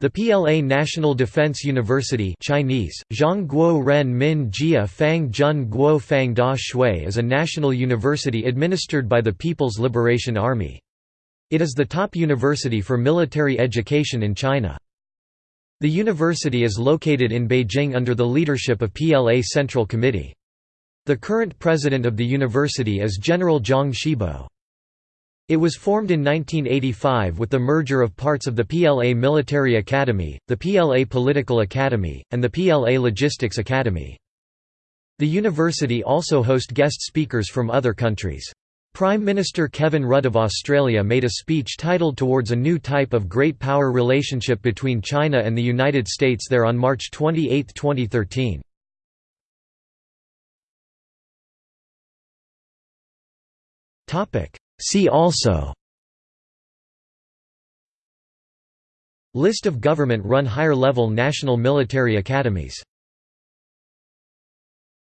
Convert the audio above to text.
The PLA National Defense University Chinese, Ren Min Jia Fang Jun Guo Fang Da Xue is a national university administered by the People's Liberation Army. It is the top university for military education in China. The university is located in Beijing under the leadership of PLA Central Committee. The current president of the university is General Zhang Shibo. It was formed in 1985 with the merger of parts of the PLA Military Academy, the PLA Political Academy, and the PLA Logistics Academy. The university also host guest speakers from other countries. Prime Minister Kevin Rudd of Australia made a speech titled Towards a New Type of Great Power Relationship between China and the United States there on March 28, 2013. See also List of government-run higher-level national military academies